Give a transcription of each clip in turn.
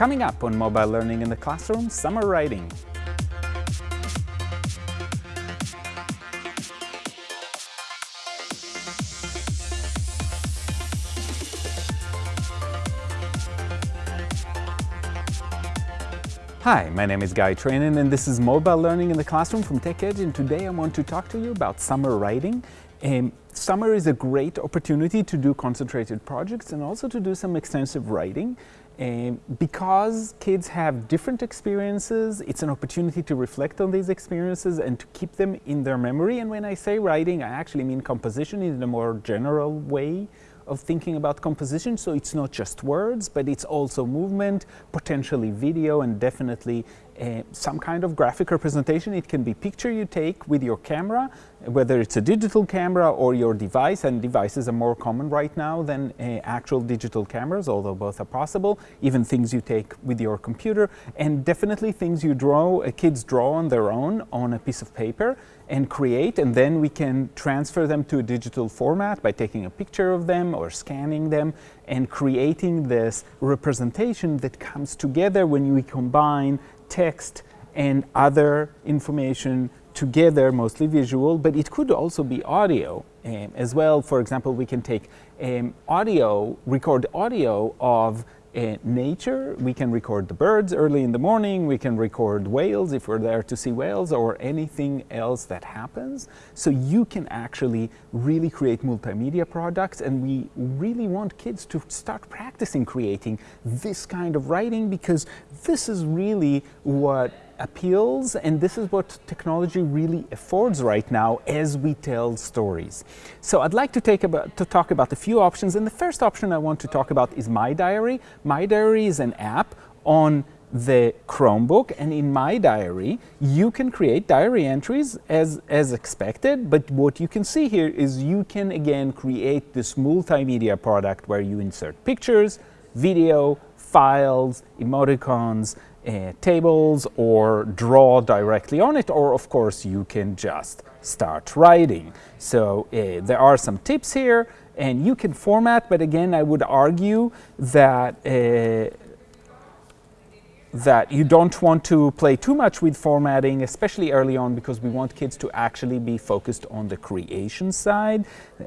Coming up on Mobile Learning in the Classroom, Summer Writing. Hi, my name is Guy Trainin and this is Mobile Learning in the Classroom from TechEdge and today I want to talk to you about summer writing. Um, summer is a great opportunity to do concentrated projects and also to do some extensive writing. Um, because kids have different experiences, it's an opportunity to reflect on these experiences and to keep them in their memory. And when I say writing, I actually mean composition in a more general way of thinking about composition. So it's not just words, but it's also movement, potentially video, and definitely uh, some kind of graphic representation. It can be picture you take with your camera, whether it's a digital camera or your device, and devices are more common right now than uh, actual digital cameras, although both are possible, even things you take with your computer, and definitely things you draw, uh, kids draw on their own on a piece of paper and create, and then we can transfer them to a digital format by taking a picture of them or scanning them and creating this representation that comes together when we combine text and other information together, mostly visual, but it could also be audio um, as well. For example, we can take um, audio, record audio of uh, nature. We can record the birds early in the morning. We can record whales if we're there to see whales or anything else that happens. So you can actually really create multimedia products and we really want kids to start practicing creating this kind of writing because this is really what appeals and this is what technology really affords right now as we tell stories. So I'd like to, take about, to talk about a few options and the first option I want to talk about is My Diary. My Diary is an app on the Chromebook and in My Diary you can create diary entries as, as expected but what you can see here is you can again create this multimedia product where you insert pictures, video, files, emoticons, uh, tables or draw directly on it or of course you can just start writing. So uh, there are some tips here and you can format but again I would argue that uh, that you don't want to play too much with formatting, especially early on because we want kids to actually be focused on the creation side. Uh,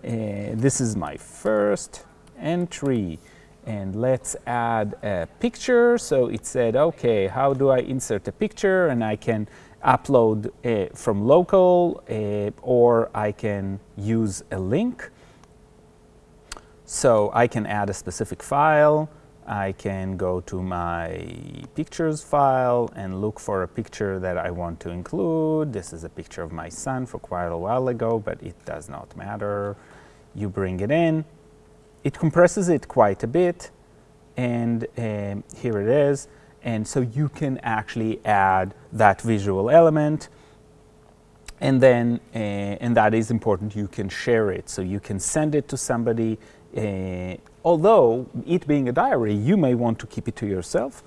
this is my first entry and let's add a picture. So it said, okay, how do I insert a picture? And I can upload uh, from local uh, or I can use a link. So I can add a specific file. I can go to my pictures file and look for a picture that I want to include. This is a picture of my son for quite a while ago, but it does not matter. You bring it in it compresses it quite a bit and um, here it is. And so you can actually add that visual element. And then uh, and that is important. You can share it. So you can send it to somebody uh, although it being a diary you may want to keep it to yourself.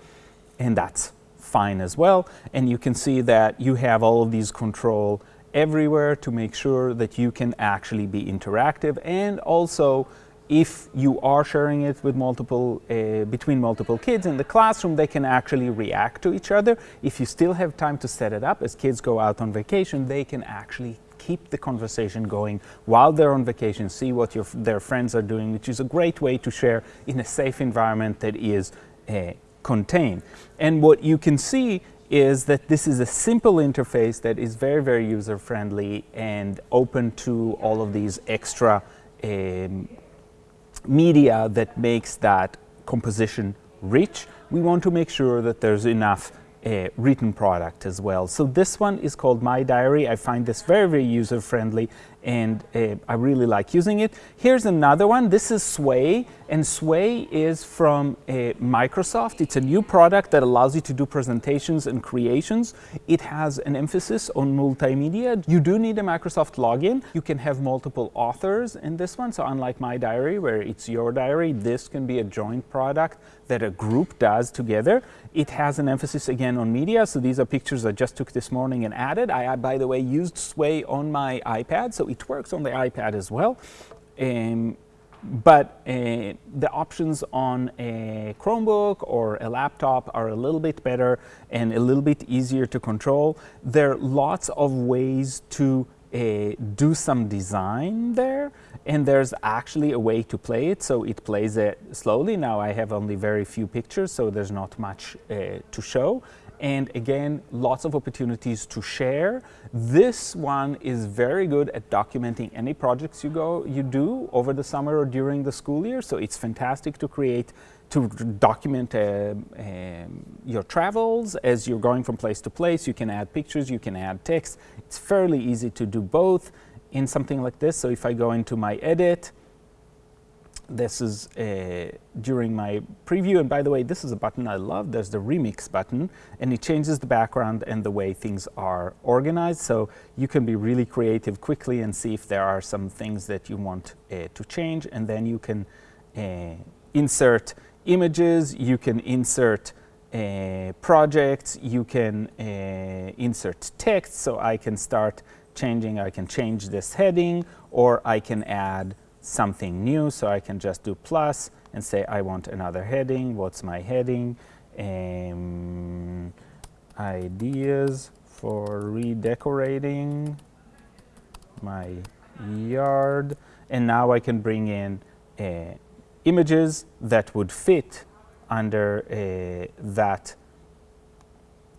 And that's fine as well. And you can see that you have all of these control everywhere to make sure that you can actually be interactive. And also if you are sharing it with multiple, uh, between multiple kids in the classroom, they can actually react to each other. If you still have time to set it up, as kids go out on vacation, they can actually keep the conversation going while they're on vacation, see what your, their friends are doing, which is a great way to share in a safe environment that is uh, contained. And what you can see is that this is a simple interface that is very, very user-friendly and open to all of these extra um, media that makes that composition rich, we want to make sure that there's enough uh, written product as well. So this one is called My Diary. I find this very, very user-friendly and uh, I really like using it. Here's another one. This is Sway, and Sway is from uh, Microsoft. It's a new product that allows you to do presentations and creations. It has an emphasis on multimedia. You do need a Microsoft login. You can have multiple authors in this one. So unlike My Diary, where it's your diary, this can be a joint product that a group does together. It has an emphasis again on media. So these are pictures I just took this morning and added. I, by the way, used Sway on my iPad. So it works on the iPad as well. Um, but uh, the options on a Chromebook or a laptop are a little bit better and a little bit easier to control. There are lots of ways to uh, do some design there and there's actually a way to play it. So it plays it slowly. Now I have only very few pictures so there's not much uh, to show and again lots of opportunities to share this one is very good at documenting any projects you go you do over the summer or during the school year so it's fantastic to create to document uh, um, your travels as you're going from place to place. You can add pictures, you can add text. It's fairly easy to do both in something like this. So if I go into my edit, this is uh, during my preview. And by the way, this is a button I love. There's the remix button and it changes the background and the way things are organized. So you can be really creative quickly and see if there are some things that you want uh, to change. And then you can uh, insert images, you can insert uh, projects, you can uh, insert text, so I can start changing, I can change this heading, or I can add something new, so I can just do plus and say I want another heading, what's my heading, um, ideas for redecorating my yard, and now I can bring in uh, images that would fit under uh, that.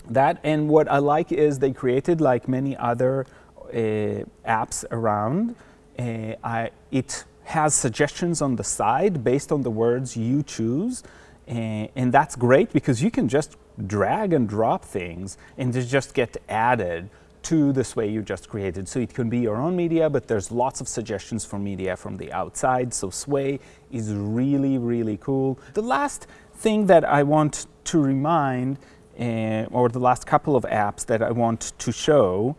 That and what I like is they created like many other uh, apps around. Uh, I, it has suggestions on the side based on the words you choose. Uh, and that's great because you can just drag and drop things and they just get added to the Sway you just created. So it can be your own media, but there's lots of suggestions for media from the outside. So Sway is really, really cool. The last thing that I want to remind, uh, or the last couple of apps that I want to show,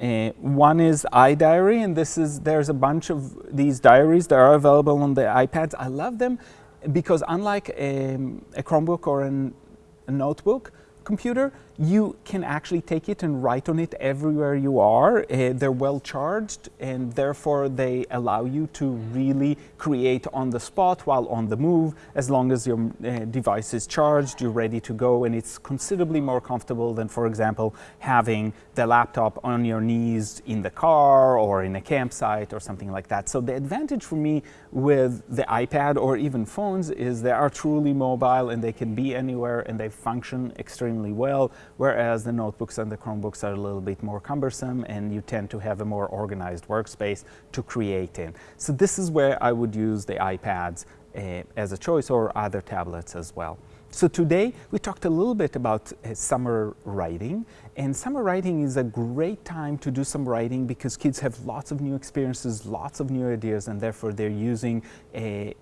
uh, one is iDiary, and this is there's a bunch of these diaries that are available on the iPads. I love them because unlike a, um, a Chromebook or an, a notebook, computer, you can actually take it and write on it everywhere you are. Uh, they're well charged and therefore they allow you to really create on the spot while on the move. As long as your uh, device is charged, you're ready to go and it's considerably more comfortable than, for example, having the laptop on your knees in the car or in a campsite or something like that. So the advantage for me with the iPad or even phones is they are truly mobile and they can be anywhere and they function extremely well whereas the notebooks and the Chromebooks are a little bit more cumbersome and you tend to have a more organized workspace to create in. So this is where I would use the iPads uh, as a choice or other tablets as well. So today we talked a little bit about uh, summer writing and summer writing is a great time to do some writing because kids have lots of new experiences, lots of new ideas and therefore they're using a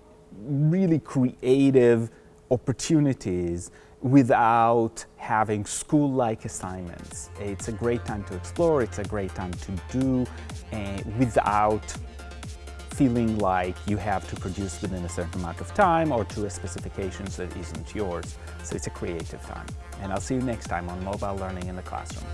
really creative opportunities without having school-like assignments. It's a great time to explore, it's a great time to do uh, without feeling like you have to produce within a certain amount of time or to a specifications that isn't yours. So it's a creative time. And I'll see you next time on Mobile Learning in the Classroom.